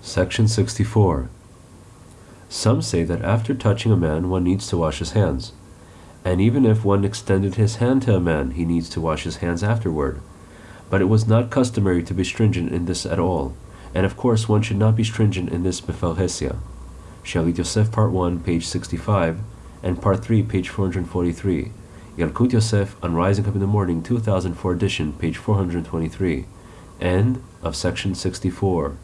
Section 64. Some say that after touching a man one needs to wash his hands. And even if one extended his hand to a man, he needs to wash his hands afterward. But it was not customary to be stringent in this at all, and of course one should not be stringent in this Mefarhesia. Shalit Yosef, Part 1, page 65, and Part 3, page 443. Yalkut Yosef, on Rising Up in the Morning, 2004 edition, page 423. End of section 64.